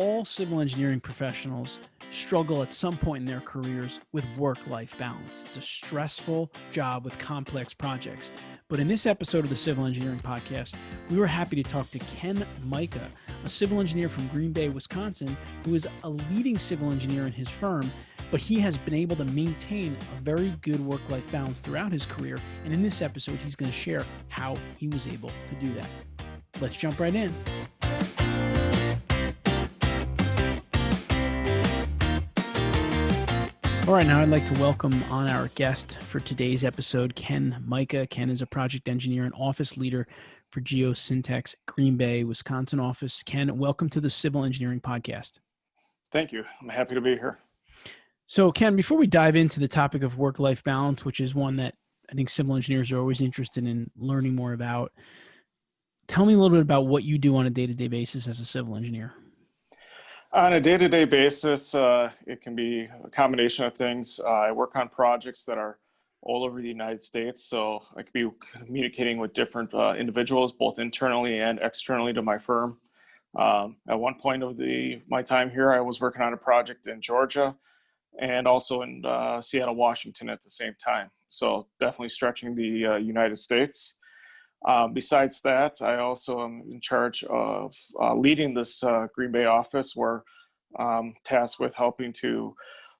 all civil engineering professionals struggle at some point in their careers with work life balance. It's a stressful job with complex projects. But in this episode of the Civil Engineering Podcast, we were happy to talk to Ken Micah, a civil engineer from Green Bay, Wisconsin, who is a leading civil engineer in his firm. But he has been able to maintain a very good work life balance throughout his career. And in this episode, he's going to share how he was able to do that. Let's jump right in. All right, now I'd like to welcome on our guest for today's episode, Ken Micah. Ken is a project engineer and office leader for Geosyntec Green Bay, Wisconsin office. Ken, welcome to the Civil Engineering Podcast. Thank you. I'm happy to be here. So, Ken, before we dive into the topic of work life balance, which is one that I think civil engineers are always interested in learning more about, tell me a little bit about what you do on a day to day basis as a civil engineer. On a day-to-day basis, uh, it can be a combination of things. Uh, I work on projects that are all over the United States, so I could be communicating with different uh, individuals, both internally and externally to my firm. Um, at one point of the my time here, I was working on a project in Georgia and also in uh, Seattle, Washington at the same time. So definitely stretching the uh, United States. Um, besides that, I also am in charge of uh, leading this uh, Green Bay office. We're um, tasked with helping to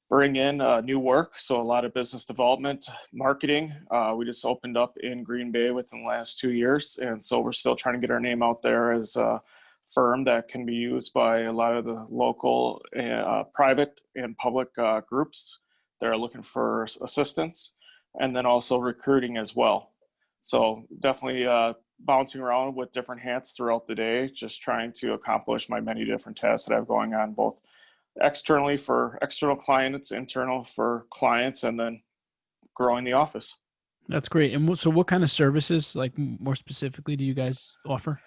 bring in uh, new work. So a lot of business development, marketing. Uh, we just opened up in Green Bay within the last two years. And so we're still trying to get our name out there as a firm that can be used by a lot of the local, uh, private and public uh, groups that are looking for assistance. And then also recruiting as well. So definitely uh, bouncing around with different hats throughout the day, just trying to accomplish my many different tasks that I have going on, both externally for external clients, internal for clients, and then growing the office. That's great. And so, what kind of services, like more specifically, do you guys offer?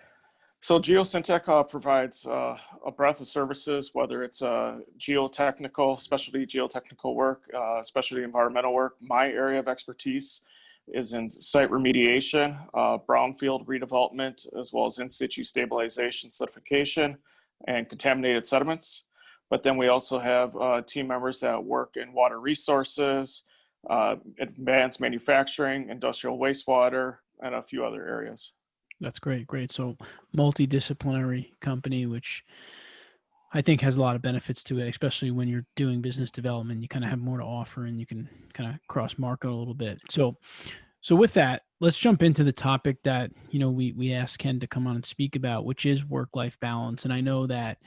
So Geosyntec uh, provides uh, a breadth of services, whether it's uh, geotechnical, specialty geotechnical work, uh, specialty environmental work. My area of expertise is in site remediation, uh, brownfield redevelopment, as well as in situ stabilization, certification, and contaminated sediments. But then we also have uh, team members that work in water resources, uh, advanced manufacturing, industrial wastewater, and a few other areas. That's great, great. So multidisciplinary company, which I think has a lot of benefits to it, especially when you're doing business development. You kind of have more to offer, and you can kind of cross market a little bit. So, so with that, let's jump into the topic that you know we we asked Ken to come on and speak about, which is work life balance. And I know that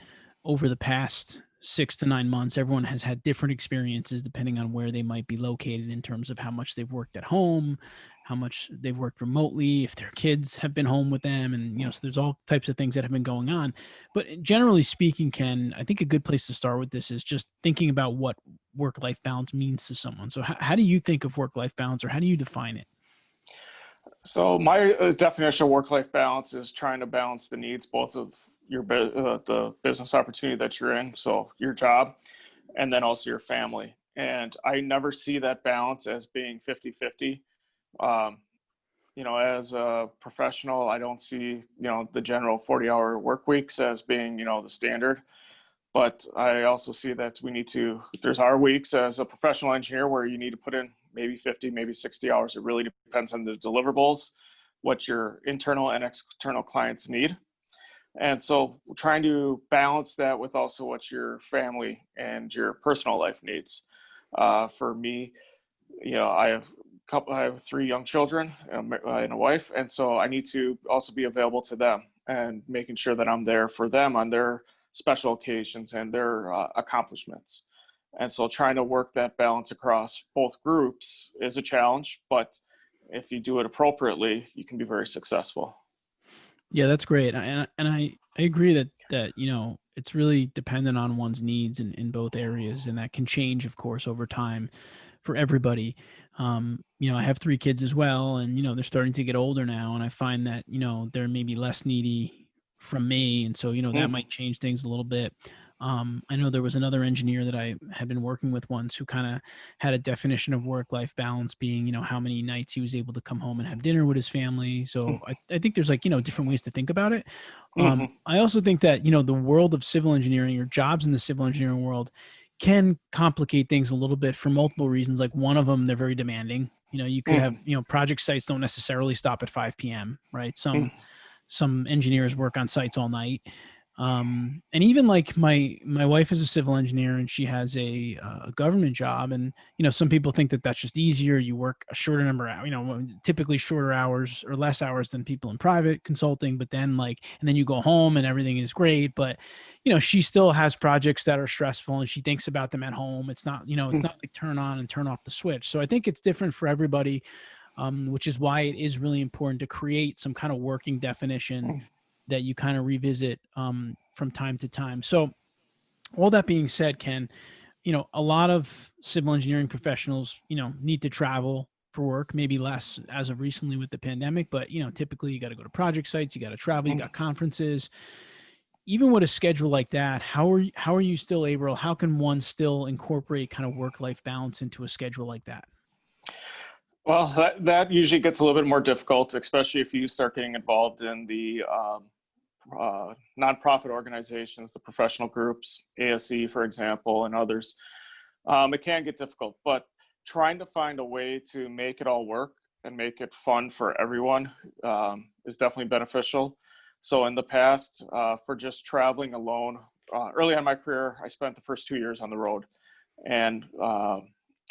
over the past six to nine months, everyone has had different experiences depending on where they might be located in terms of how much they've worked at home, how much they've worked remotely, if their kids have been home with them, and you know, so there's all types of things that have been going on. But generally speaking, Ken, I think a good place to start with this is just thinking about what work-life balance means to someone. So, how, how do you think of work-life balance, or how do you define it? So, my uh, definition of work-life balance is trying to balance the needs both of your uh, the business opportunity that you're in, so your job, and then also your family. And I never see that balance as being 50 50 um, you know, as a professional, I don't see, you know, the general 40 hour work weeks as being, you know, the standard. But I also see that we need to, there's our weeks as a professional engineer where you need to put in maybe 50, maybe 60 hours. It really depends on the deliverables, what your internal and external clients need. And so trying to balance that with also what your family and your personal life needs. Uh, for me, you know, I have a couple i have three young children and a wife and so i need to also be available to them and making sure that i'm there for them on their special occasions and their uh, accomplishments and so trying to work that balance across both groups is a challenge but if you do it appropriately you can be very successful yeah that's great and, and i i agree that that you know it's really dependent on one's needs in, in both areas and that can change of course over time for everybody. Um, you know, I have three kids as well, and you know they're starting to get older now, and I find that you know they're maybe less needy from me, and so you know that mm. might change things a little bit. Um, I know there was another engineer that I had been working with once who kind of had a definition of work-life balance being, you know, how many nights he was able to come home and have dinner with his family. So I, I think there's like, you know, different ways to think about it. Um, Mhm. I also think that, you know, the world of civil engineering or jobs in the civil engineering world can complicate things a little bit for multiple reasons. Like one of them, they're very demanding. You know, you could have, you know, project sites don't necessarily stop at 5 p.m., right? Some Mm. some engineers work on sites all night. Um, and even like my my wife is a civil engineer and she has a, uh, a government job and you know some people think that that's just easier you work a shorter number of you know typically shorter hours or less hours than people in private consulting but then like and then you go home and everything is great but you know she still has projects that are stressful and she thinks about them at home it's not you know it's Mm. not like turn on and turn off the switch so i think it's different for everybody um, which is why it is really important to create some kind of working definition Mm. That you kind of revisit um, from time to time. So, all that being said, Ken, you know, a lot of civil engineering professionals, you know, need to travel for work, maybe less as of recently with the pandemic, but, you know, typically you got to go to project sites, you got to travel, you Mm. got conferences. Even with a schedule like that, how are you, how are you still able, how can one still incorporate kind of work life balance into a schedule like that? Well, that, that usually gets a little bit more difficult, especially if you start getting involved in the um, uh, nonprofit organizations, the professional groups, ASE, for example, and others. Um, it can get difficult, but trying to find a way to make it all work and make it fun for everyone um, is definitely beneficial. So in the past, uh, for just traveling alone, uh, early on in my career, I spent the first two years on the road and uh,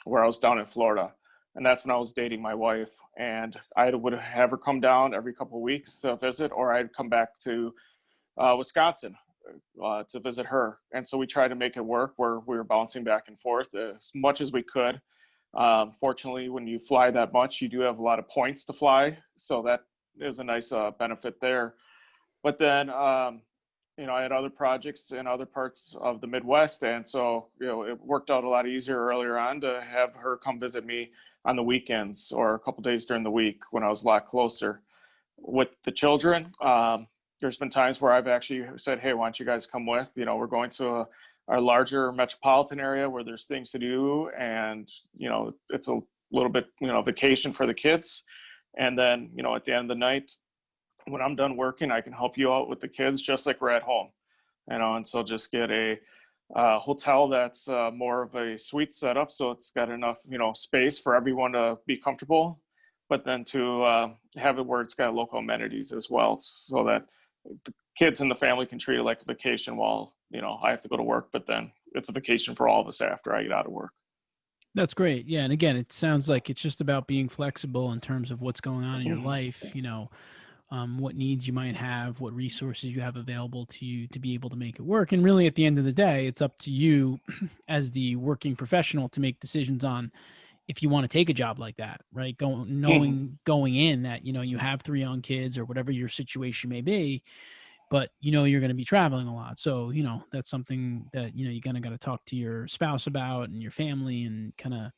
where I was down in Florida and that's when I was dating my wife. And I would have her come down every couple of weeks to visit, or I'd come back to uh, Wisconsin uh, to visit her. And so we tried to make it work where we were bouncing back and forth as much as we could. Um, fortunately, when you fly that much, you do have a lot of points to fly, so that is a nice uh, benefit there. But then, um, you know, I had other projects in other parts of the Midwest, and so you know, it worked out a lot easier earlier on to have her come visit me on the weekends or a couple days during the week when I was a lot closer. With the children, um, there's been times where I've actually said, "Hey, why don't you guys come with?" You know, we're going to a, a larger metropolitan area where there's things to do, and you know, it's a little bit you know vacation for the kids. And then you know, at the end of the night, when I'm done working, I can help you out with the kids just like we're at home. You know, and so just get a uh, hotel that's uh, more of a suite setup, so it's got enough, you know, space for everyone to be comfortable, but then to uh, have it where it's got local amenities as well, so that the kids and the family can treat it like a vacation while you know I have to go to work, but then it's a vacation for all of us after I get out of work. That's great. Yeah. And again, it sounds like it's just about being flexible in terms of what's going on in your Mhm. life, you know, um, what needs you might have, what resources you have available to you to be able to make it work. And really, at the end of the day, it's up to you as the working professional to make decisions on if you want to take a job like that, right? Going knowing going in that you know you have three young kids or whatever your situation may be, but you know you're going to be traveling a lot. So you know that's something that you know you kind of got to talk to your spouse about and your family and kind of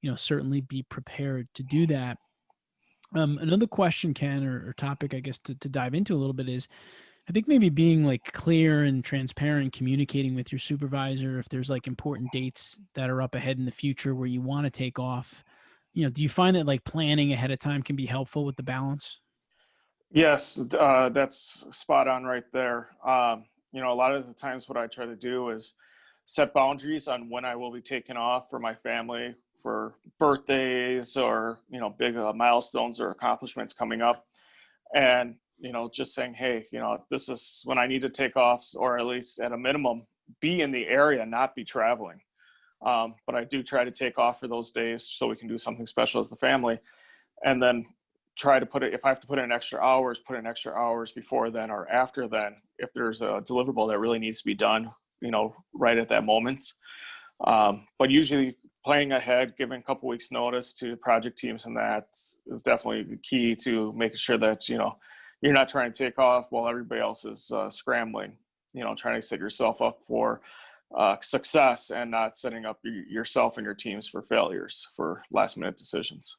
you know certainly be prepared to do that. Um, another question, Ken, or, or topic, I guess, to, to dive into a little bit is I think maybe being like clear and transparent, communicating with your supervisor if there's like important dates that are up ahead in the future where you want to take off. You know, do you find that like planning ahead of time can be helpful with the balance? Yes, uh, that's spot on right there. Um, you know, a lot of the times what I try to do is set boundaries on when I will be taking off for my family for birthdays or, you know, big uh, milestones or accomplishments coming up. And, you know, just saying, hey, you know, this is when I need to take off, or at least at a minimum, be in the area, not be traveling. Um, but I do try to take off for those days so we can do something special as the family. And then try to put it if i have to put in extra hours put in extra hours before then or after then if there's a deliverable that really needs to be done you know right at that moment um, but usually planning ahead giving a couple weeks notice to project teams and that is definitely the key to making sure that you know you're not trying to take off while everybody else is uh, scrambling you know trying to set yourself up for uh, success and not setting up yourself and your teams for failures for last minute decisions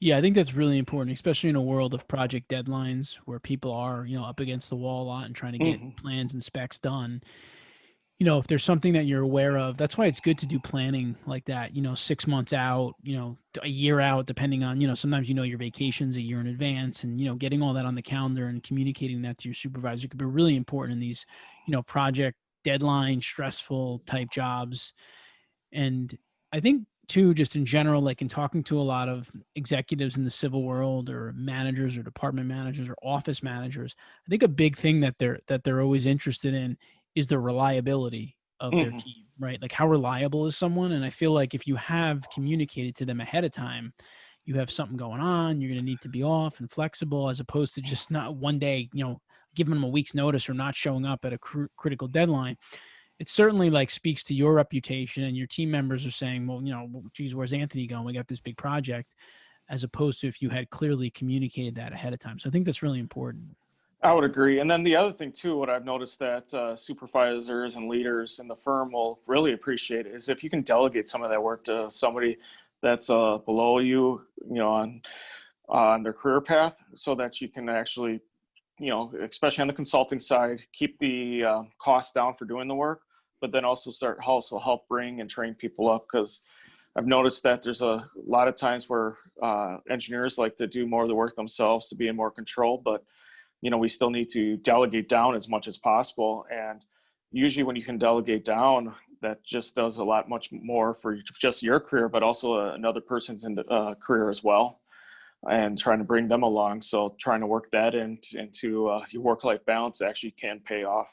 Yeah, I think that's really important, especially in a world of project deadlines where people are, you know, up against the wall a lot and trying to get Mhm. plans and specs done. You know, if there's something that you're aware of, that's why it's good to do planning like that, you know, six months out, you know, a year out, depending on, you know, sometimes you know your vacations a year in advance and, you know, getting all that on the calendar and communicating that to your supervisor could be really important in these, you know, project deadline, stressful type jobs. And I think too, just in general, like in talking to a lot of executives in the civil world or managers or department managers or office managers, I think a big thing that they're that they're always interested in is the reliability of their Mhm. team, right? Like how reliable is someone? And I feel like if you have communicated to them ahead of time, you have something going on, you're going to need to be off and flexible as opposed to just not one day, you know, giving them a week's notice or not showing up at a cr- critical deadline. It certainly like speaks to your reputation and your team members are saying, well, you know, "Well, geez, where's Anthony going? We got this big project as opposed to if you had clearly communicated that ahead of time. So I think that's really important. I would agree. And then the other thing too, what I've noticed that uh, supervisors and leaders in the firm will really appreciate is if you can delegate some of that work to somebody that's uh, below you, you know, on on their career path, so that you can actually, you know, especially on the consulting side, keep the uh, costs down for doing the work, but then also start also help bring and train people up because I've noticed that there's a lot of times where uh, engineers like to do more of the work themselves to be in more control, but you know we still need to delegate down as much as possible. And usually when you can delegate down that just does a lot much more for just your career but also another person's in the, uh, career as well and trying to bring them along. So trying to work that in, into uh, your work-life balance actually can pay off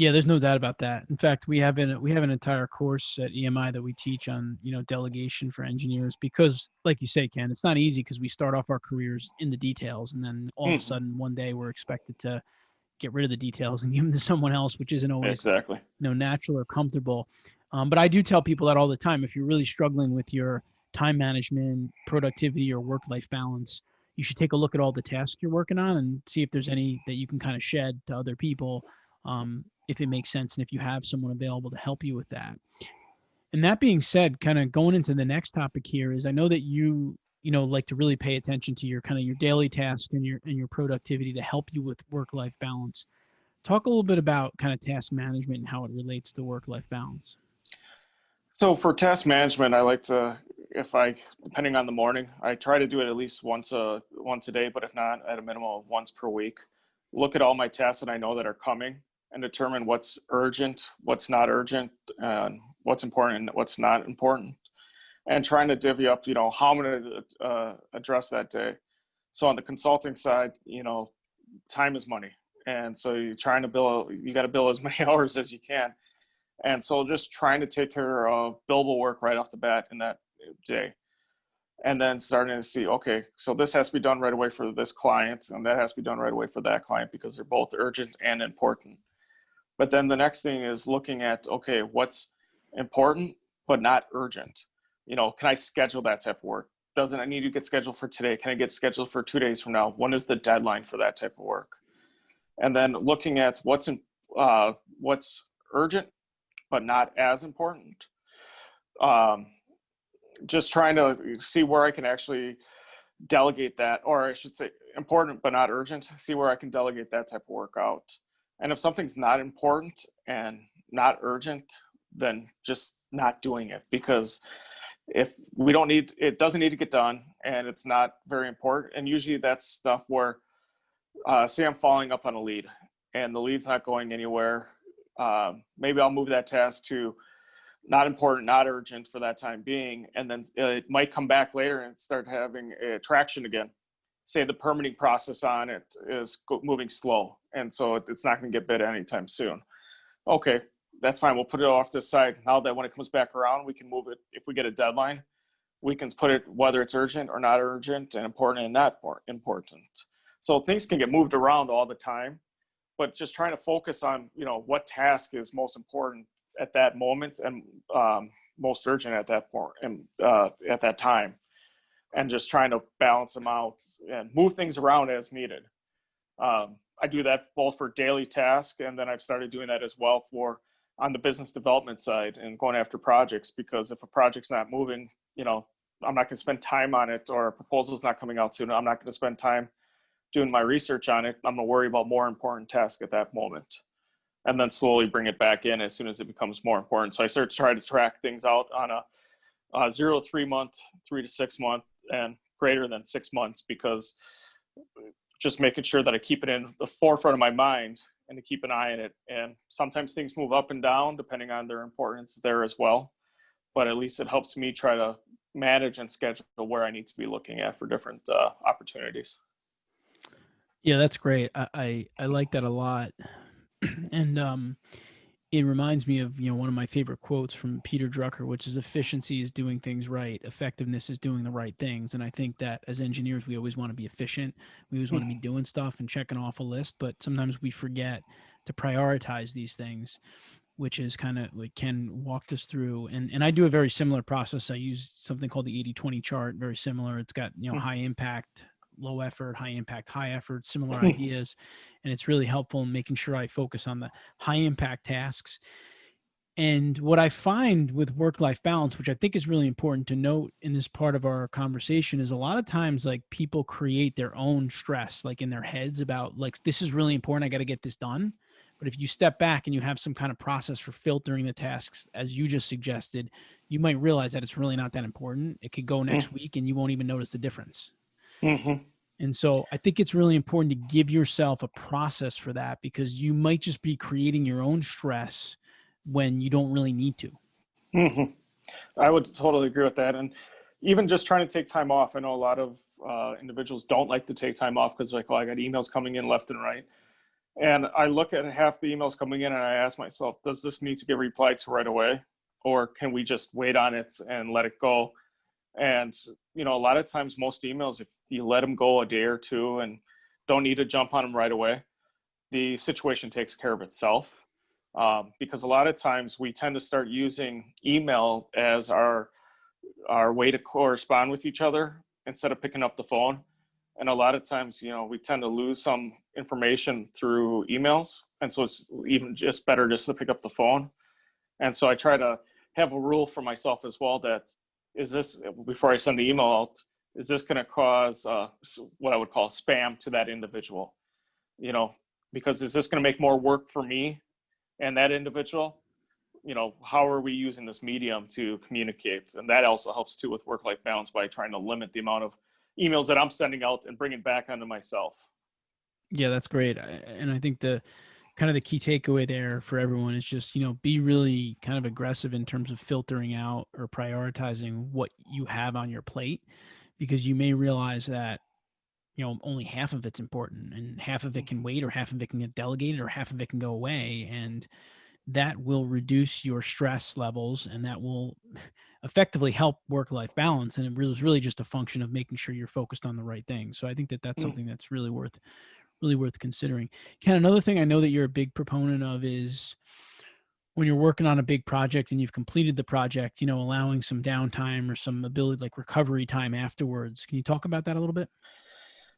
Yeah, there's no doubt about that. In fact, we have an we have an entire course at EMI that we teach on, you know, delegation for engineers because like you say, Ken, it's not easy because we start off our careers in the details and then all of a Mhm. sudden one day we're expected to get rid of the details and give them to someone else, which isn't always exactly you know natural or comfortable. Um, but I do tell people that all the time. If you're really struggling with your time management, productivity, or work life balance, you should take a look at all the tasks you're working on and see if there's any that you can kind of shed to other people, um, if it makes sense, and if you have someone available to help you with that. And that being said, kind of going into the next topic here is I know that you you know like to really pay attention to your kind of your daily tasks and your and your productivity to help you with work life balance. Talk a little bit about kind of task management and how it relates to work life balance. So for task management, I like to, if I, depending on the morning, I try to do it at least once a once a day, but if not, at a minimum of once per week. Look at all my tasks that I know that are coming and determine what's urgent, what's not urgent, and what's important and what's not important, and trying to divvy up, you know, how I'm going to uh, address that day. So on the consulting side, you know, time is money, and so you're trying to bill, you got to bill as many hours as you can and so just trying to take care of billable work right off the bat in that day. And then starting to see, okay, so this has to be done right away for this client, and that has to be done right away for that client because they're both urgent and important. But then the next thing is looking at, okay, what's important but not urgent? You know, can I schedule that type of work? Doesn't I need to get scheduled for today? Can I get scheduled for two days from now? When is the deadline for that type of work? And then looking at what's in, uh, what's urgent but not as important. Um, just trying to see where I can actually delegate that, or I should say important but not urgent, see where I can delegate that type of work out. And if something's not important and not urgent, then just not doing it because if we don't need it doesn't need to get done and it's not very important and usually that's stuff where uh, say i'm following up on a lead and the lead's not going anywhere um, maybe I'll move that task to not important, not urgent for that time being, and then it might come back later and start having a traction again. Say the permitting process on it is moving slow, and so it's not going to get bid anytime soon. Okay, that's fine. We'll put it off to the side. Now that when it comes back around, we can move it. If we get a deadline, we can put it whether it's urgent or not urgent, and important and not important. So things can get moved around all the time but just trying to focus on you know what task is most important at that moment and um, most urgent at that point and uh, at that time and just trying to balance them out and move things around as needed um, i do that both for daily tasks and then i've started doing that as well for on the business development side and going after projects because if a project's not moving you know i'm not going to spend time on it or a proposal's not coming out soon i'm not going to spend time doing my research on it, I'm gonna worry about more important tasks at that moment. and then slowly bring it back in as soon as it becomes more important. So I start to try to track things out on a, a zero to three month, three to six month, and greater than six months because just making sure that I keep it in the forefront of my mind and to keep an eye on it. And sometimes things move up and down depending on their importance there as well. But at least it helps me try to manage and schedule where I need to be looking at for different uh, opportunities. Yeah, that's great. I, I, I like that a lot. and um, it reminds me of you know one of my favorite quotes from Peter Drucker, which is efficiency is doing things right, effectiveness is doing the right things. And I think that as engineers, we always want to be efficient. We always want to be Mm-hmm. doing stuff and checking off a list, but sometimes we forget to prioritize these things, which is kind of like Ken walked us through. And and I do a very similar process. I use something called the 80-20 chart, very similar. It's got you know Mhm. high impact, low effort, high impact, high effort, similar mm-hmm. ideas. And it's really helpful in making sure I focus on the high impact tasks. And what I find with work life balance, which I think is really important to note in this part of our conversation, is a lot of times like people create their own stress, like in their heads about like, this is really important. I got to get this done. But if you step back and you have some kind of process for filtering the tasks, as you just suggested, you might realize that it's really not that important. It could go next week and you won't even notice the difference. Mm-hmm. And so I think it's really important to give yourself a process for that because you might just be creating your own stress when you don't really need to. hmm I would totally agree with that. And even just trying to take time off, I know a lot of uh, individuals don't like to take time off because like, oh, I got emails coming in left and right. And I look at half the emails coming in and I ask myself, does this need to get replied to right away? Or can we just wait on it and let it go? And, you know, a lot of times most emails, if you let them go a day or two and don't need to jump on them right away, the situation takes care of itself. Um, because a lot of times we tend to start using email as our our way to correspond with each other instead of picking up the phone. And a lot of times you know we tend to lose some information through emails and so it's even just better just to pick up the phone. And so i try to have a rule for myself as well that is this before i send the email out is this going to cause uh, what i would call spam to that individual? You know because is this going to make more work for me and that individual? You know how are we using this medium to communicate? And that also helps too with work life balance by trying to limit the amount of emails that i'm sending out and bring it back onto myself. Yeah, that's great. And I think the kind of the key takeaway there for everyone is just, you know, be really kind of aggressive in terms of filtering out or prioritizing what you have on your plate because you may realize that you know only half of it's important and half of it can wait or half of it can get delegated or half of it can go away and that will reduce your stress levels and that will effectively help work life balance and it was really just a function of making sure you're focused on the right thing so i think that that's Mm. something that's really worth really worth considering. Ken another thing i know that you're a big proponent of is when you're working on a big project and you've completed the project you know allowing some downtime or some ability like recovery time afterwards. Can you talk about that a little bit?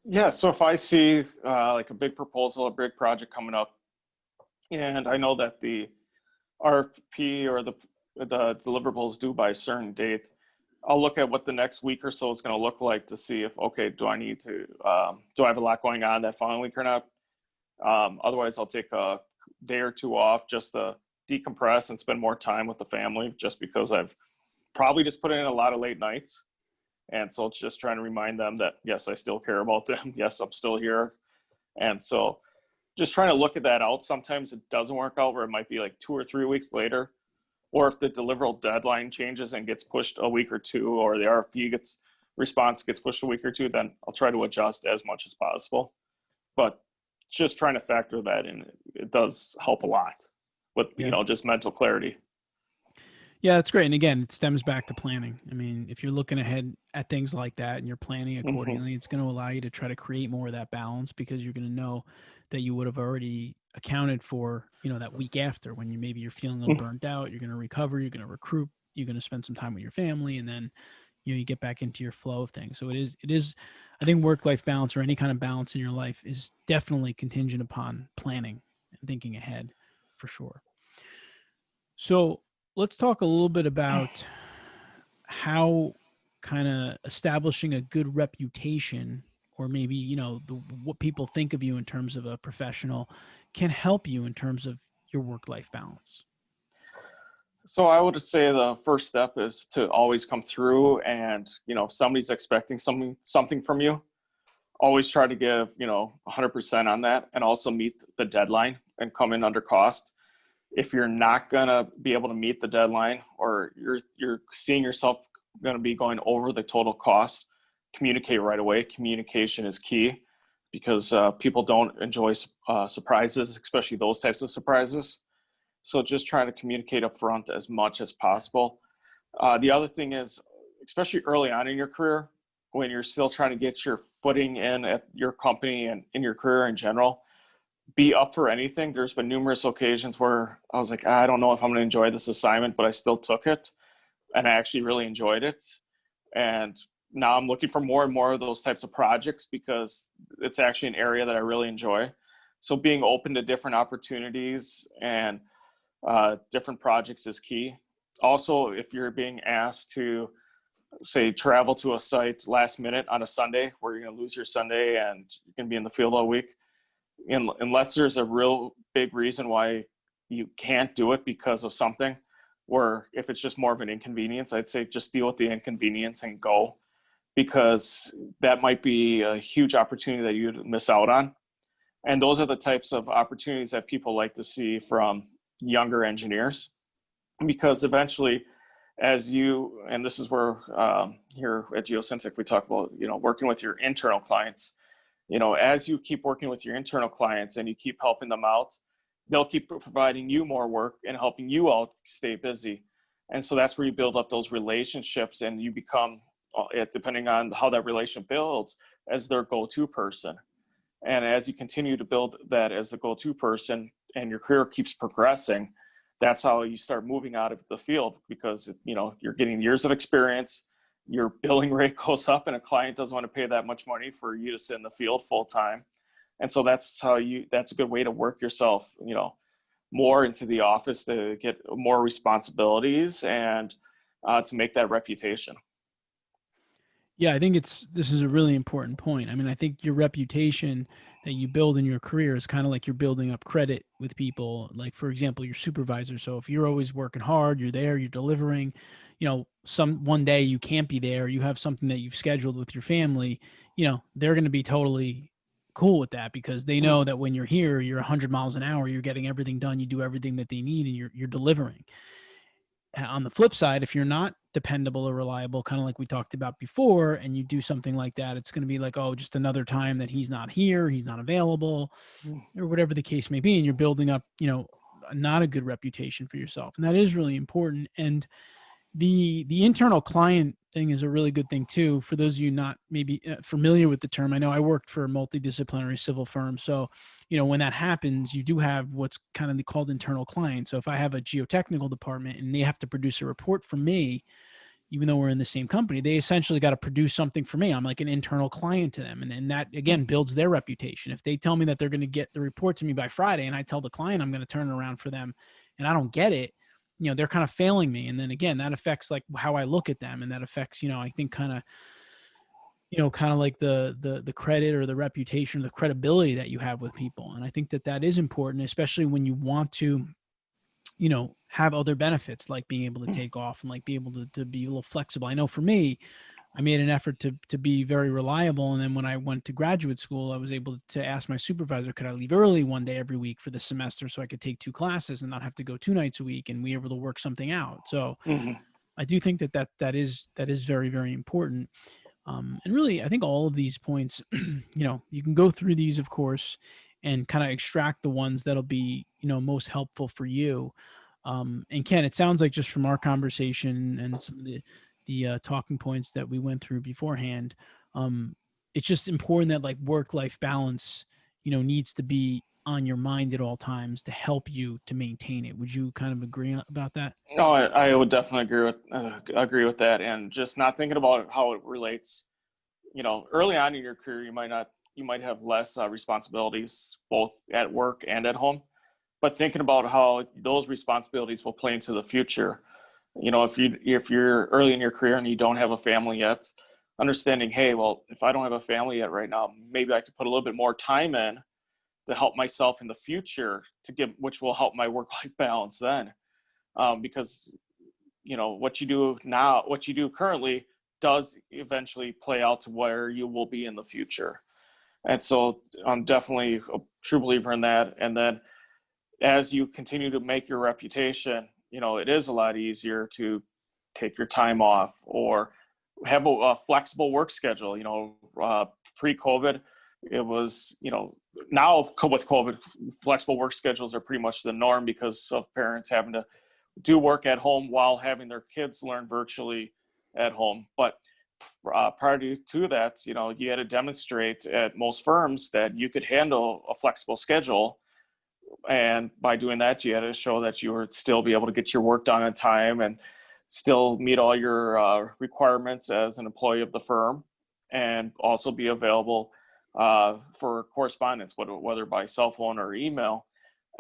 Yeah so if i see uh, like a big proposal a big project coming up and i know that the rfp or the the deliverables due by a certain date i'll look at what the next week or so is going to look like to see if okay do i need to um, do i have a lot going on that following week or not? Um, otherwise i'll take a day or two off just to decompress and spend more time with the family just because i've probably just put in a lot of late nights. And so it's just trying to remind them that yes i still care about them. Yes i'm still here. And so just trying to look at that out. Sometimes it doesn't work out where it might be like two or three weeks later or if the deliverable deadline changes and gets pushed a week or two or the rfp gets response gets pushed a week or two then i'll try to adjust as much as possible but just trying to factor that in it does help a lot with Yeah. you know just mental clarity Yeah, that's great. And again, it stems back to planning. I mean, if you're looking ahead at things like that and you're planning Mhm. accordingly, it's going to allow you to try to create more of that balance because you're going to know that you would have already accounted for, you know, that week after when you maybe you're feeling a little Mhm. burnt out, you're going to recover, you're going to recruit, you're going to spend some time with your family and then you know you get back into your flow of things. So it is it is I think work life balance or any kind of balance in your life is definitely contingent upon planning and thinking ahead for sure. So let's talk a little bit about how kind of establishing a good reputation or maybe you know the, what people think of you in terms of a professional can help you in terms of your work life balance? So I would say the first step is to always come through and, you know, if somebody's expecting something something from you, always try to give, you know, 100% on that and also meet the deadline and come in under cost. If you're not to be able to meet the deadline or you're you're seeing yourself going to be going over the total cost, communicate right away. Communication is key because uh, people don't enjoy uh, surprises, especially those types of surprises. So just trying to communicate up front as much as possible. Uh, the other thing is, especially early on in your career, when you're still trying to get your footing in at your company and in your career in general, be up for anything. There's been numerous occasions where I was like, I don't know if I'm going to enjoy this assignment, but I still took it and I actually really enjoyed it. And now I'm looking for more and more of those types of projects because it's actually an area that I really enjoy. So being open to different opportunities and uh, different projects is key. Also, if you're being asked to say travel to a site last minute on a Sunday where you're to lose your Sunday and you can be in the field all week, unless there's a real big reason why you can't do it because of something, or if it's just more of an inconvenience, I'd say just deal with the inconvenience and go because that might be a huge opportunity that you'd miss out on. And those are the types of opportunities that people like to see from younger engineers because eventually as you and this is where um, here at geosyntec we talk about you know working with your internal clients you know as you keep working with your internal clients and you keep helping them out they'll keep providing you more work and helping you all stay busy and so that's where you build up those relationships and you become uh, depending on how that relationship builds as their go-to person and as you continue to build that as the go-to person and your career keeps progressing, that's how you start moving out of the field because you know you're getting years of experience, your billing rate goes up, and a client doesn't want to pay that much money for you to sit in the field full time. And so that's how you that's a good way to work yourself, you know, more into the office to get more responsibilities and uh, to make that reputation. Yeah, I think it's this is a really important point. I mean, I think your reputation that you build in your career is kind of like you're building up credit with people. Like for example, your supervisor. So if you're always working hard, you're there, you're delivering, you know, some one day you can't be there, you have something that you've scheduled with your family, you know, they're going to be totally cool with that because they know that when you're here, you're 100 miles an hour, you're getting everything done, you do everything that they need and you're you're delivering on the flip side, if you're not dependable or reliable, kind of like we talked about before, and you do something like that, it's going to be like, oh, just another time that he's not here, he's not available, mm. or whatever the case may be. And you're building up, you know, not a good reputation for yourself. And that is really important. And the the internal client thing is a really good thing too for those of you not maybe uh, familiar with the term i know i worked for a multidisciplinary civil firm so you know when that happens you do have what's kind of called internal client so if i have a geotechnical department and they have to produce a report for me even though we're in the same company they essentially got to produce something for me. I'm like an internal client to them and, and that again builds their reputation. If they tell me that they're going to get the report to me by friday and i tell the client i'm going to turn around for them and i don't get it you know they're kind of failing me and then again that affects like how i look at them and that affects you know i think kind of you know kind of like the the the credit or the reputation or the credibility that you have with people and i think that that is important especially when you want to you know have other benefits like being able to mm. take off and like be able to, to be a little flexible i know for me I made an effort to to be very reliable. And then when I went to graduate school, I was able to ask my supervisor, could I leave early one day every week for the semester so I could take two classes and not have to go two nights a week and we were able to work something out. So mm-hmm. I do think that that that is that is very very important. Um, and really, I think all of these points, you know, you can go through these, of course, and kind of extract the ones that'll be you know most helpful for you. Um, and Ken, it sounds like just from our conversation and some of the the uh, talking points that we went through beforehand. Um, it's just important that like work life balance, you know, needs to be on your mind at all times to help you to maintain it. Would you kind of agree about that? No, I, I would definitely agree with uh, agree with that, and just not thinking about how it relates. You know, early on in your career, you might not you might have less uh, responsibilities both at work and at home, but thinking about how those responsibilities will play into the future you know if you if you're early in your career and you don't have a family yet understanding hey well if i don't have a family yet right now maybe i could put a little bit more time in to help myself in the future to give, which will help my work-life balance then. Um, because, you know, what you do now, what you do currently does eventually play out to where you will be in the future. And so I'm definitely a true believer in that. And then as you continue to make your reputation, you know, it is a lot easier to take your time off or have a, a flexible work schedule. You know, uh, pre-COVID, it was, you know, now with COVID, flexible work schedules are pretty much the norm because of parents having to do work at home while having their kids learn virtually at home. But uh, prior to, to that, you know, you had to demonstrate at most firms that you could handle a flexible schedule. And by doing that, you had to show that you would still be able to get your work done on time and still meet all your uh, requirements as an employee of the firm and also be available uh, for correspondence, whether, by cell phone or email.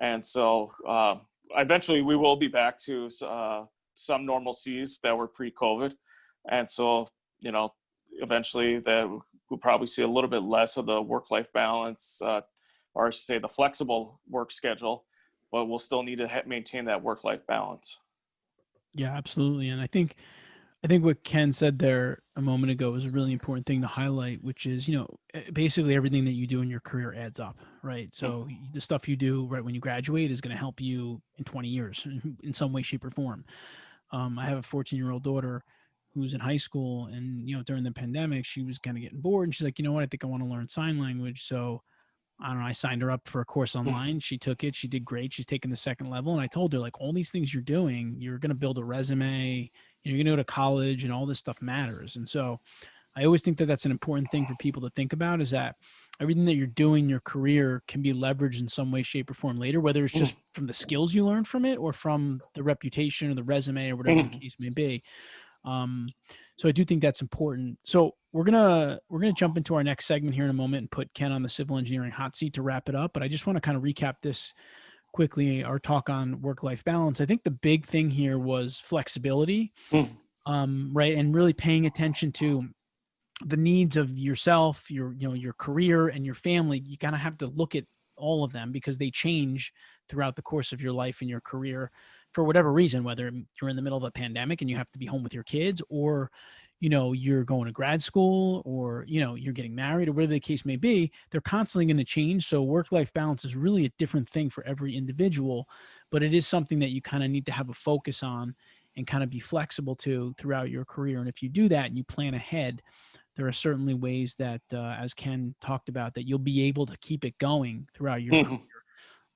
And so uh, eventually we will be back to uh, some normalcies that were pre-COVID. And so, you know, eventually that we'll probably see a little bit less of the work-life balance, uh, or I should say the flexible work schedule, but we'll still need to maintain that work-life balance. Yeah, absolutely. And I think I think what Ken said there a moment ago is a really important thing to highlight, which is, you know, eh, basically everything that you do in your career adds up, right? So the stuff you do right when you graduate is going to help you in 20 years in some way, shape, or form. Um, I have a 14 year old daughter who's in high school, and you know, during the pandemic, she was kind of getting bored, and she's like, you know what, I think I want to learn sign language. So I don't know, I signed her up for a course online. She took it. She did great. She's taking the second level. And I told her, like, all these things you're doing, you're going to build a resume, you're going to go to college, and all this stuff matters. And so I always think that that's an important thing for people to think about is that everything that you're doing in your career can be leveraged in some way, shape, or form later, whether it's hmm. just from the skills you learn from it or from the reputation or the resume or whatever the hmm. case may be. Um, so I do think that's important. So we're gonna we're gonna jump into our next segment here in a moment and put Ken on the civil engineering hot seat to wrap it up. But I just want to kind of recap this quickly. Our talk on work life balance. I think the big thing here was flexibility, Mm. um, right, and really paying attention to the needs of yourself, your you know your career and your family. You kind of have to look at all of them because they change throughout the course of your life and your career for whatever reason, whether you're in the middle of a pandemic and you have to be home with your kids or, you know, you're going to grad school or, you know, you're getting married or whatever the case may be, they're constantly going to change. So work life balance is really a different thing for every individual, but it is something that you kind of need to have a focus on and kind of be flexible to throughout your career. And if you do that and you plan ahead, there are certainly ways that, uh, as Ken talked about, that you'll be able to keep it going throughout your Mhm. career,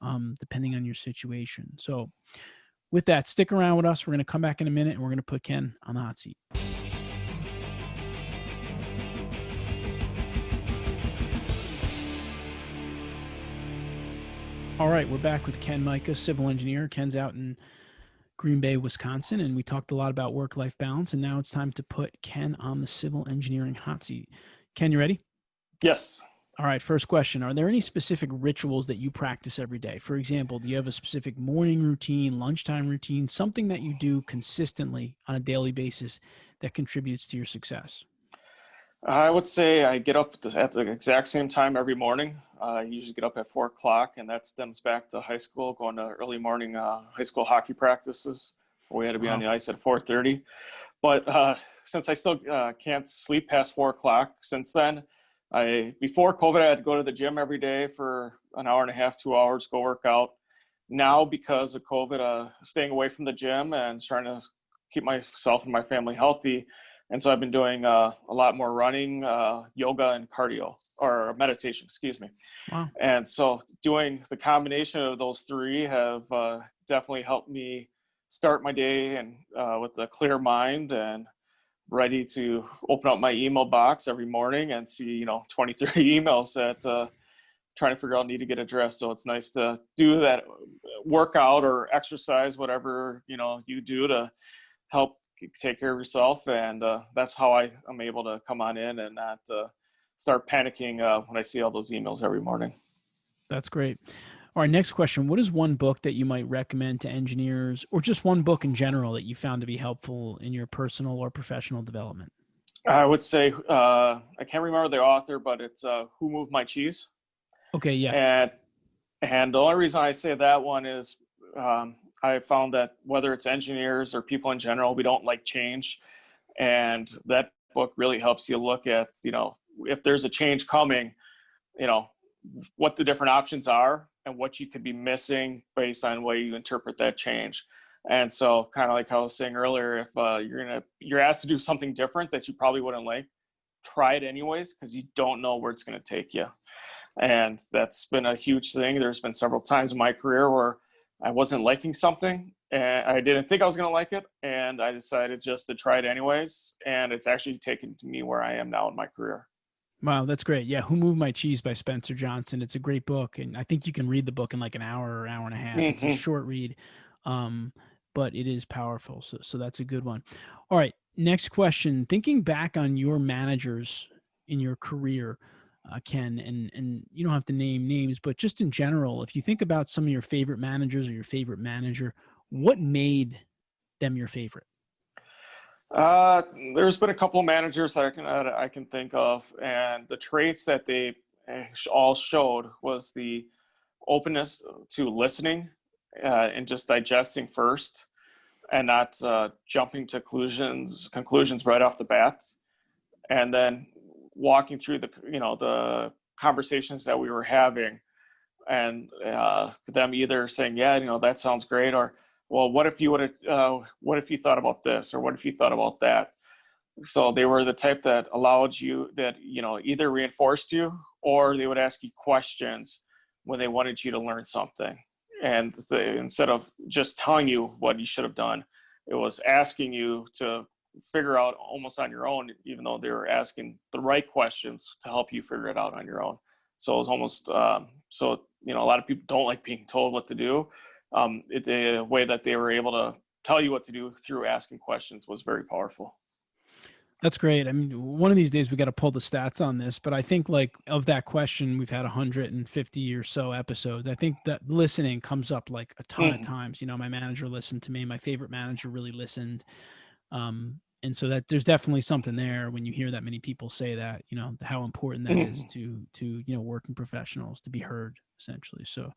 um, depending on your situation. So, with that, stick around with us. We're going to come back in a minute and we're going to put Ken on the hot seat. All right, we're back with Ken Micah, civil engineer. Ken's out in Green Bay, Wisconsin, and we talked a lot about work life balance. And now it's time to put Ken on the civil engineering hot seat. Ken, you ready? Yes. All right, first question. Are there any specific rituals that you practice every day? For example, do you have a specific morning routine, lunchtime routine, something that you do consistently on a daily basis that contributes to your success? I would say I get up at the, exact same time every morning. Uh, I usually get up at four o'clock, and that stems back to high school, going to early morning uh, high school hockey practices. We had to be on the ice at 4:30. But uh, since I still uh, can't sleep past four o'clock, since then, I before COVID, I had to go to the gym every day for an hour and a half, two hours, go work out. Now, because of COVID, uh, staying away from the gym and trying to keep myself and my family healthy, and so I've been doing uh, a lot more running, uh, yoga, and cardio or meditation, excuse me. Wow. And so doing the combination of those three have uh, definitely helped me start my day and uh, with a clear mind and ready to open up my email box every morning and see, you know, 20, 30 emails that uh, trying to figure out need to get addressed. So it's nice to do that workout or exercise, whatever, you know, you do to help take care of yourself. And uh, that's how I am able to come on in and not uh, start panicking uh, when I see all those emails every morning. That's great. All right, next question. What is one book that you might recommend to engineers or just one book in general that you found to be helpful in your personal or professional development? I would say, uh, I can't remember the author, but it's uh, Who Moved My Cheese? Okay, yeah. And And the only reason I say that one is um, I found that whether it's engineers or people in general, we don't like change. And that book really helps you look at, you know, if there's a change coming, you know, what the different options are and what you could be missing based on way you interpret that change. And so kind of like I was saying earlier, if uh, you're gonna you're asked to do something different that you probably wouldn't like, try it anyways because you don't know where it's gonna take you. And that's been a huge thing. There's been several times in my career where I wasn't liking something and I didn't think I was gonna like it, and I decided just to try it anyways. And it's actually taken to me where I am now in my career. Wow, that's great. Yeah, Who Moved My Cheese by Spencer Johnson. It's a great book, and I think you can read the book in like an hour or hour and a half. Mm-hmm. It's a mm-hmm. short read. Um, but it is powerful. So, so that's a good one. All right. Next question. Thinking back on your managers in your career, uh, Ken, and, and you don't have to name names, but just in general, if you think about some of your favorite managers or your favorite manager, what made them your favorite? Uh, there's been a couple of managers I can I can think of, and the traits that they eh, all showed was the openness to listening uh, and just digesting first and not uh, jumping to conclusions conclusions right off the bat and then walking through the you know the conversations that we were having and uh, them either saying yeah you know that sounds great or well what if you would have uh, what if you thought about this or what if you thought about that? So they were the type that allowed you that you know either reinforced you or they would ask you questions when they wanted you to learn something. And the, instead of just telling you what you should have done it was asking you to figure out almost on your own even though they were asking the right questions to help you figure it out on your own so it was almost um, so you know a lot of people don't like being told what to do um, it, the way that they were able to tell you what to do through asking questions was very powerful that's great. I mean, one of these days we got to pull the stats on this, but I think like of that question, we've had 150 or so episodes. I think that listening comes up like a ton mm. of times. You know, my manager listened to me. My favorite manager really listened. Um, and so that there's definitely something there when you hear that many people say that, you know, how important that mm. is to to you know working professionals to be heard essentially. So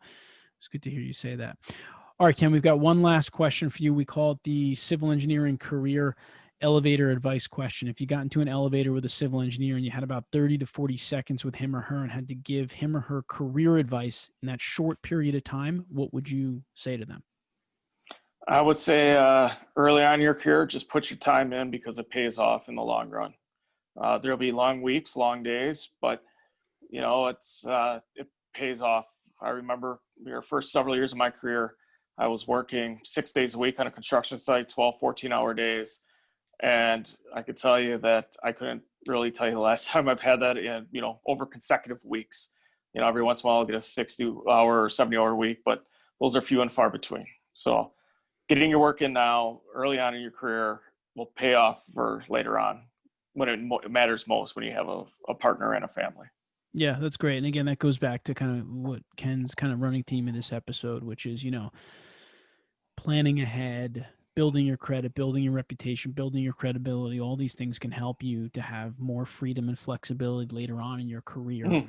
it's good to hear you say that. All right, Ken, we've got one last question for you. We call it the civil engineering career elevator advice question. If you got into an elevator with a civil engineer and you had about 30 to 40 seconds with him or her and had to give him or her career advice in that short period of time, what would you say to them? I would say uh, early on in your career, just put your time in because it pays off in the long run. Uh, there'll be long weeks, long days, but you know, it's, uh, it pays off. I remember your first several years of my career, I was working six days a week on a construction site, 12, 14 hour days and I could tell you that I couldn't really tell you the last time I've had that in, you know, over consecutive weeks. You know, every once in a while I'll get a 60 hour or 70 hour week, but those are few and far between. So getting your work in now early on in your career will pay off for later on when it, mo- matters most when you have a, a partner and a family. Yeah, that's great. And again, that goes back to kind of what Ken's kind of running theme in this episode, which is, you know, planning ahead, building your credit, building your reputation, building your credibility, all these things can help you to have more freedom and flexibility later on in your career. Mm.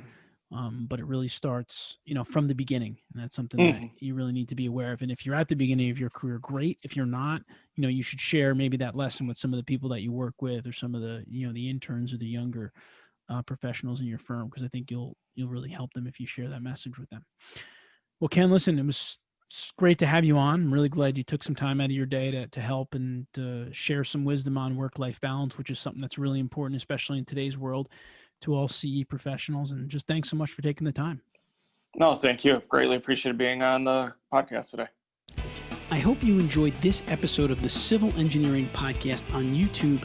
Um, but it really starts, you know, from the beginning. And that's something mm. that you really need to be aware of. And if you're at the beginning of your career, great. If you're not, you know, you should share maybe that lesson with some of the people that you work with or some of the, you know, the interns or the younger uh, professionals in your firm, because I think you'll, you'll really help them if you share that message with them. Well, Ken, listen, it was great to have you on. I'm really glad you took some time out of your day to, to help and to share some wisdom on work life balance, which is something that's really important, especially in today's world, to all CE professionals. And just thanks so much for taking the time. No, thank you. Greatly appreciated being on the podcast today. I hope you enjoyed this episode of the Civil Engineering Podcast on YouTube,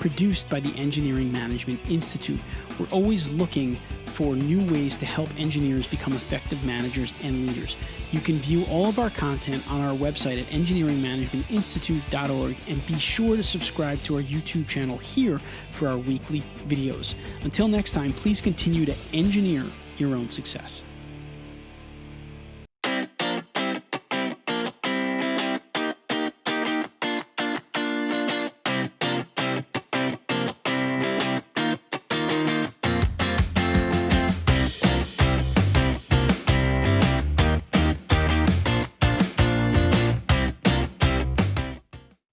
produced by the Engineering Management Institute. We're always looking for new ways to help engineers become effective managers and leaders. You can view all of our content on our website at engineeringmanagementinstitute.org and be sure to subscribe to our YouTube channel here for our weekly videos. Until next time, please continue to engineer your own success.